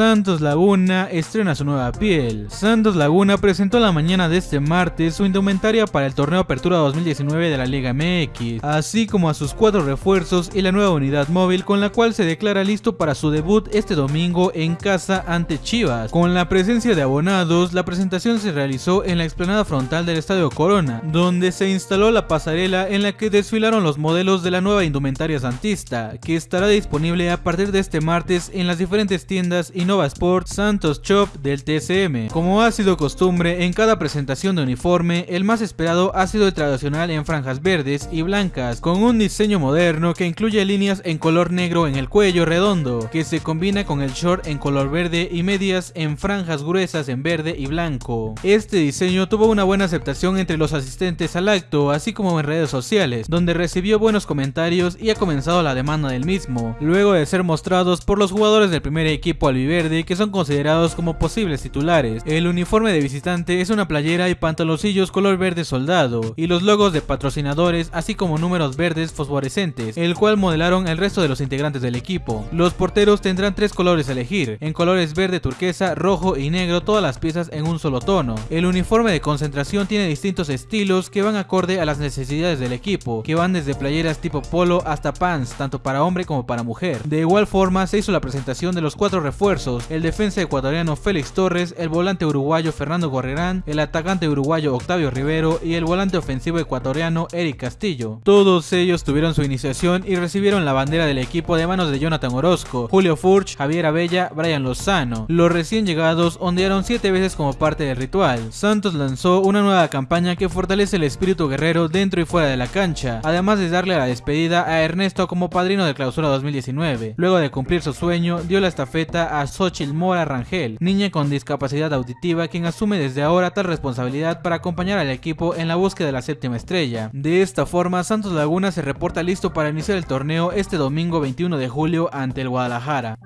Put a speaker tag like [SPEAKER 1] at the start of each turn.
[SPEAKER 1] Santos Laguna estrena su nueva piel. Santos Laguna presentó la mañana de este martes su indumentaria para el torneo Apertura 2019 de la Liga MX, así como a sus cuatro refuerzos y la nueva unidad móvil con la cual se declara listo para su debut este domingo en casa ante Chivas. Con la presencia de abonados, la presentación se realizó en la explanada frontal del Estadio Corona, donde se instaló la pasarela en la que desfilaron los modelos de la nueva indumentaria santista, que estará disponible a partir de este martes en las diferentes tiendas Innova Sport Santos Shop del TCM. Como ha sido costumbre en cada presentación de uniforme, el más esperado ha sido el tradicional en franjas verdes y blancas, con un diseño moderno que incluye líneas en color negro en el cuello redondo, que se combina con el short en color verde y medias en franjas gruesas en verde y blanco. Este diseño tuvo una buena aceptación entre los asistentes al acto, así como en redes sociales, donde recibió buenos comentarios y ha comenzado la demanda del mismo, luego de ser mostrados por los jugadores del primer equipo albiverde que son considerados como posibles titulares. El uniforme de visitante es una playera y pantaloncillos color verde soldado, y los logos de patrocinadores así como números verdes fosforescentes, el cual modelaron el resto de los integrantes del equipo. Los porteros tendrán tres colores a elegir, en colores verde, turquesa, rojo y negro todas las piezas en un solo tono. El uniforme de concentración tiene distintos estilos que van acorde a las necesidades del equipo, que van desde playeras tipo polo hasta pants, tanto para hombre como para mujer. De igual forma se hizo la presentación de los cuatro refuerzos, el defensa ecuatoriano Félix Torres, el volante uruguayo Fernando Gorrerán, el atacante uruguayo Octavio Rivero y el volante ofensivo ecuatoriano Eric Castillo. Todos ellos tuvieron su iniciación y recibieron la bandera del equipo de manos de Jonathan Orozco, Julio Furch, Javier Abella, Brian Lozano. Los recién llegados ondearon siete veces como parte del ritual. Santos lanzó una nueva campaña que fortalece el espíritu guerrero dentro y fuera de la cancha, además de darle la despedida a Ernesto como padrino de clausura 2019. Luego de cumplir su sueño, dio la estafeta a Xochitl Mora Rangel, niña con discapacidad auditiva quien asume desde ahora tal responsabilidad para acompañar al equipo en la búsqueda de la séptima estrella. De esta forma, Santos Laguna se reporta listo para iniciar el torneo este domingo 21 de julio ante el Guadalajara.